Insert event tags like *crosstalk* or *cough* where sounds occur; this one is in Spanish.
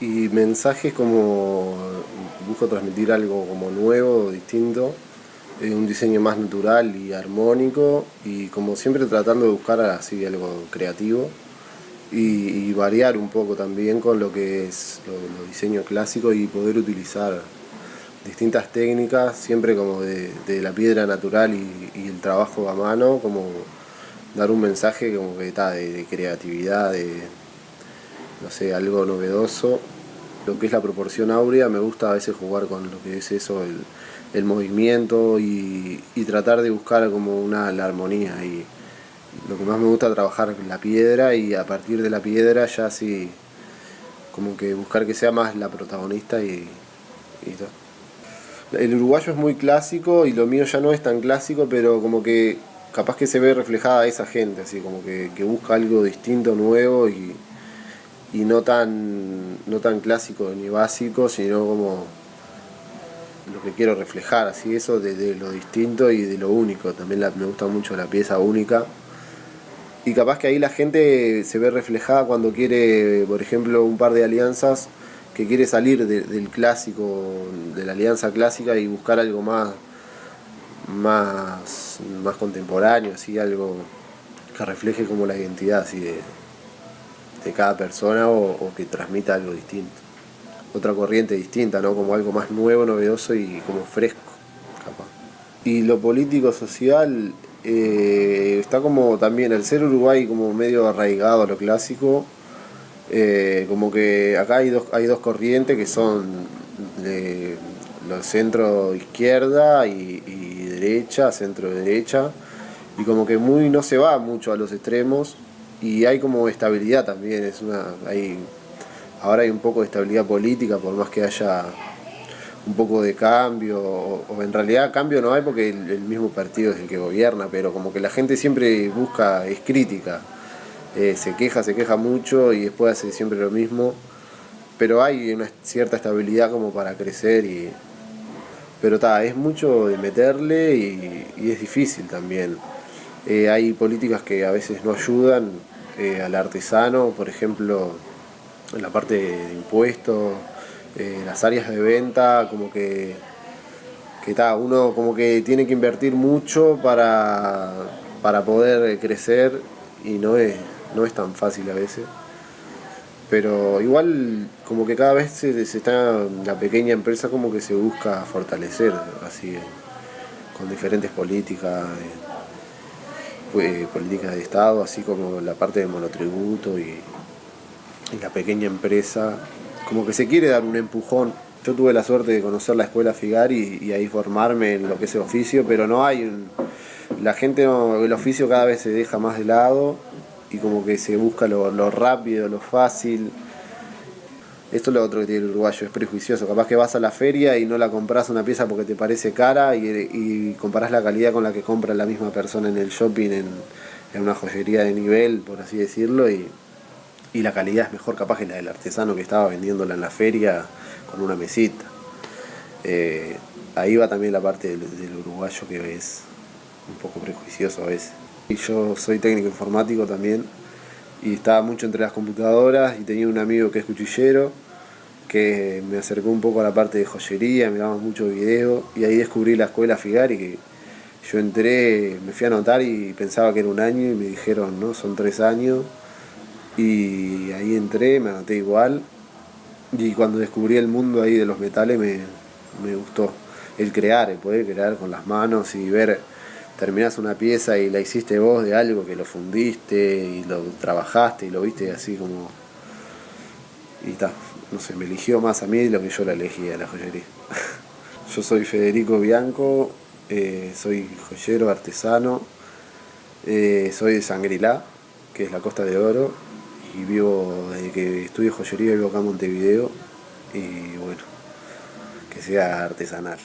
Y mensajes como busco transmitir algo como nuevo, distinto, eh, un diseño más natural y armónico y como siempre tratando de buscar así algo creativo y, variar un poco también con lo que es los diseños clásicos y poder utilizar distintas técnicas, siempre como de, la piedra natural y, el trabajo a mano, como dar un mensaje como que está de creatividad, de no sé, algo novedoso lo que es la proporción áurea, me gusta a veces jugar con lo que es eso, el, movimiento y, tratar de buscar como una la armonía y lo que más me gusta trabajar la piedra y a partir de la piedra ya así como que buscar que sea más la protagonista y, todo. El uruguayo es muy clásico y lo mío ya no es tan clásico, pero como que capaz que se ve reflejada esa gente, así como que, que busca algo distinto, nuevo y, y no tan, no tan clásico ni básico, sino como lo que quiero reflejar, así eso de, lo distinto y de lo único. También me gusta mucho la pieza única. Y capaz que ahí la gente se ve reflejada cuando quiere, por ejemplo, un par de alianzas que quiere salir del clásico, de la alianza clásica y buscar algo más, más, más contemporáneo, así algo que refleje como la identidad así de, de cada persona o, que transmita algo distinto. Otra corriente distinta, ¿no? Como algo más nuevo, novedoso y como fresco, capaz. Y lo político social eh, está como también, el ser Uruguay como medio arraigado a lo clásico, eh, como que acá hay dos, hay dos corrientes que son de los centro izquierda y, y derecha, centro derecha, y como que muy no se va mucho a los extremos, y hay como estabilidad también, es una, hay, ahora hay un poco de estabilidad política, por más que haya un poco de cambio, o, en realidad cambio no hay porque el, mismo partido es el que gobierna, pero como que la gente siempre busca, es crítica, eh, se queja, se queja mucho y después hace siempre lo mismo, pero hay una cierta estabilidad como para crecer y... Pero está, es mucho de meterle y, y es difícil también. Eh, hay políticas que a veces no ayudan eh, al artesano, por ejemplo, en la parte de impuestos, eh, las áreas de venta, como que, que uno como que tiene que invertir mucho para, para poder crecer y no es, no es tan fácil a veces. Pero igual como que cada vez se, está la pequeña empresa como que se busca fortalecer así con diferentes políticas políticas de Estado, así como la parte del monotributo y, la pequeña empresa, como que se quiere dar un empujón. Yo tuve la suerte de conocer la escuela FIGAR y, ahí formarme en lo que es el oficio, pero no hay un, la gente, el oficio cada vez se deja más de lado y como que se busca lo rápido, lo fácil, esto es lo otro que tiene el uruguayo, es prejuicioso. Capaz que vas a la feria y no la compras una pieza porque te parece cara y, y comparás la calidad con la que compra la misma persona en el shopping, en, una joyería de nivel, por así decirlo, y, la calidad es mejor capaz que la del artesano que estaba vendiéndola en la feria con una mesita. Eh, ahí va también la parte del, del, uruguayo que es un poco prejuicioso a veces. Y yo soy técnico informático también, y estaba mucho entre las computadoras y tenía un amigo que es cuchillero me acercó un poco a la parte de joyería, miramos mucho video y ahí descubrí la escuela Figari que yo entré, me fui a anotar y pensaba que era un año y me dijeron, no, son tres años y ahí entré, me anoté igual y cuando descubrí el mundo ahí de los metales me, me gustó. El crear, el poder crear con las manos y ver terminás una pieza y la hiciste vos de algo que lo fundiste y lo trabajaste y lo viste así como... Y está, no sé, me eligió más a mí de lo que yo la elegí a la joyería. *laughs* yo soy Federico Bianco, eh, soy joyero, artesano, eh, soy de Sangrilá, que es la Costa de Oro, y vivo, desde que estudio joyería vivo acá en Montevideo, y bueno, que sea artesanal.